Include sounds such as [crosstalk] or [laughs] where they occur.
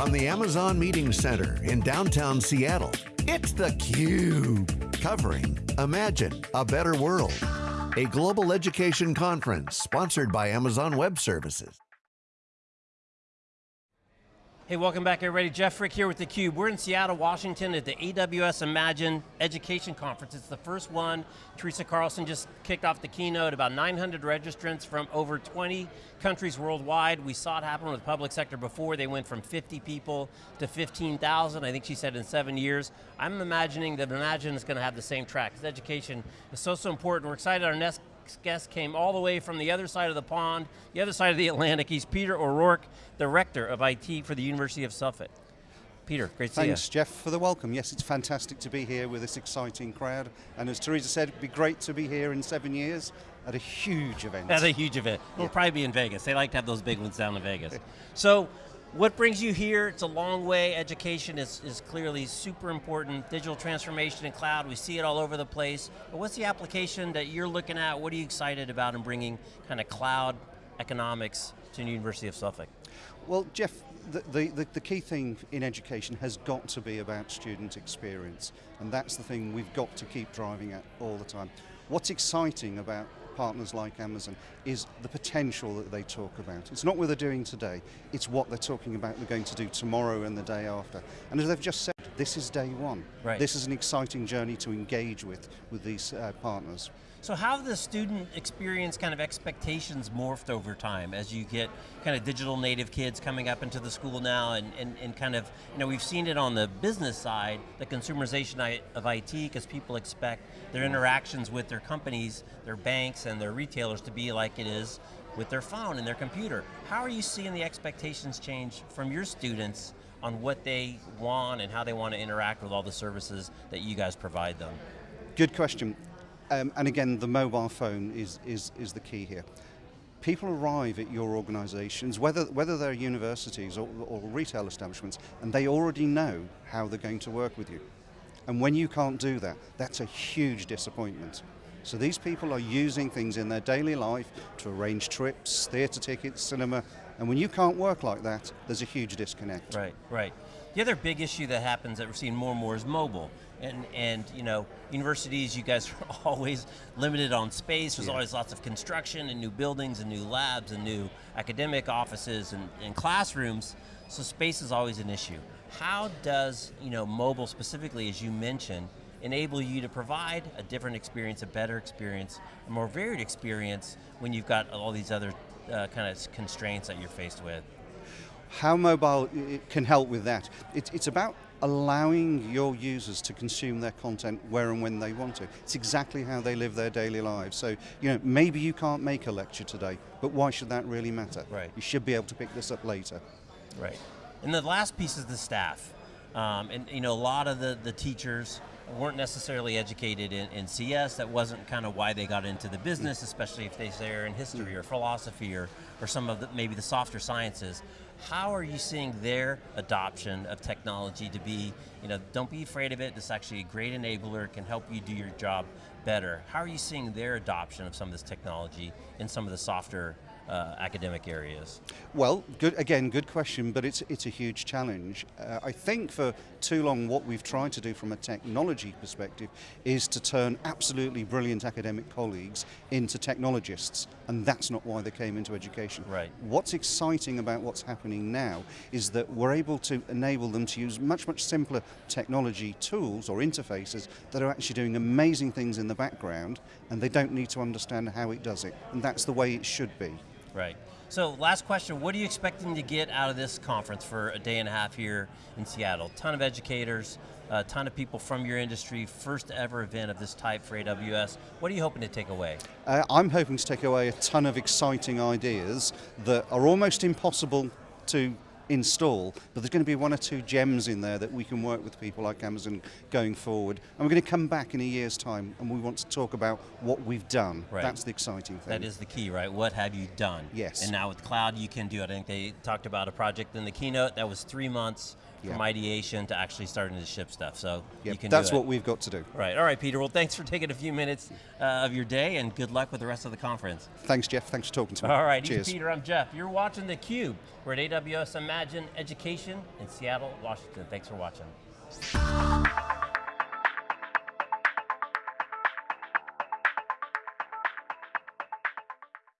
from the Amazon Meeting Center in downtown Seattle, it's theCUBE, covering Imagine a Better World, a global education conference sponsored by Amazon Web Services. Hey, welcome back everybody. Jeff Frick here with theCUBE. We're in Seattle, Washington at the AWS Imagine Education Conference. It's the first one. Teresa Carlson just kicked off the keynote, about 900 registrants from over 20 countries worldwide. We saw it happen with the public sector before. They went from 50 people to 15,000, I think she said in seven years. I'm imagining that Imagine is going to have the same track, because education is so, so important. We're excited our next guest came all the way from the other side of the pond, the other side of the Atlantic. He's Peter O'Rourke, the Rector of IT for the University of Suffolk. Peter, great to Thanks, see you. Thanks, Jeff, for the welcome. Yes, it's fantastic to be here with this exciting crowd. And as Teresa said, it'd be great to be here in seven years at a huge event. At a huge event. We'll yeah. probably be in Vegas. They like to have those big ones down in Vegas. [laughs] so, what brings you here? It's a long way. Education is, is clearly super important. Digital transformation and cloud, we see it all over the place. But what's the application that you're looking at? What are you excited about in bringing kind of cloud economics to the University of Suffolk? Well, Jeff, the, the, the, key thing in education has got to be about student experience. And that's the thing we've got to keep driving at all the time. What's exciting about partners like Amazon is the potential that they talk about. It's not what they're doing today, it's what they're talking about they're going to do tomorrow and the day after. And as they've just said, this is day one. Right. This is an exciting journey to engage with, with these uh, partners. So how have the student experience kind of expectations morphed over time as you get kind of digital native kids coming up into the school now and, and, and kind of, you know, we've seen it on the business side, the consumerization of IT, because people expect their interactions with their companies, their banks and their retailers to be like it is with their phone and their computer. How are you seeing the expectations change from your students on what they want and how they want to interact with all the services that you guys provide them? Good question. Um, and again, the mobile phone is, is, is the key here. People arrive at your organizations, whether, whether they're universities or, or retail establishments, and they already know how they're going to work with you. And when you can't do that, that's a huge disappointment. So these people are using things in their daily life to arrange trips, theater tickets, cinema, and when you can't work like that, there's a huge disconnect. Right, right. The other big issue that happens that we're seeing more and more is mobile. And, and you know, universities, you guys [laughs] are always limited on space. There's yeah. always lots of construction and new buildings and new labs and new academic offices and, and classrooms. So space is always an issue. How does you know, mobile specifically, as you mentioned, enable you to provide a different experience, a better experience, a more varied experience when you've got all these other uh, kind of constraints that you're faced with? How mobile can help with that? It, it's about allowing your users to consume their content where and when they want to. It's exactly how they live their daily lives. So, you know, maybe you can't make a lecture today, but why should that really matter? Right. You should be able to pick this up later. Right. And the last piece is the staff. Um, and you know, a lot of the, the teachers weren't necessarily educated in, in CS, that wasn't kind of why they got into the business, especially if they say are in history or philosophy or, or some of the, maybe the softer sciences. How are you seeing their adoption of technology to be, you know, don't be afraid of it, this is actually a great enabler, can help you do your job better. How are you seeing their adoption of some of this technology in some of the softer uh, academic areas? Well, good, again, good question, but it's, it's a huge challenge. Uh, I think for too long what we've tried to do from a technology perspective is to turn absolutely brilliant academic colleagues into technologists, and that's not why they came into education. Right. What's exciting about what's happening now is that we're able to enable them to use much, much simpler technology tools or interfaces that are actually doing amazing things in the background, and they don't need to understand how it does it, and that's the way it should be. Right. So last question, what are you expecting to get out of this conference for a day and a half here in Seattle? ton of educators, a ton of people from your industry, first ever event of this type for AWS. What are you hoping to take away? Uh, I'm hoping to take away a ton of exciting ideas that are almost impossible to install, but there's going to be one or two gems in there that we can work with people like Amazon going forward. And we're going to come back in a year's time and we want to talk about what we've done. Right. That's the exciting thing. That is the key, right? What have you done? Yes. And now with cloud, you can do it. I think they talked about a project in the keynote that was three months from ideation to actually starting to ship stuff. So yep. you can That's what we've got to do. Right, all right, Peter. Well, thanks for taking a few minutes uh, of your day and good luck with the rest of the conference. Thanks, Jeff. Thanks for talking to me. All right, Cheers. Peter, I'm Jeff. You're watching theCUBE. We're at AWS. Imagine Education in Seattle, Washington. Thanks for watching.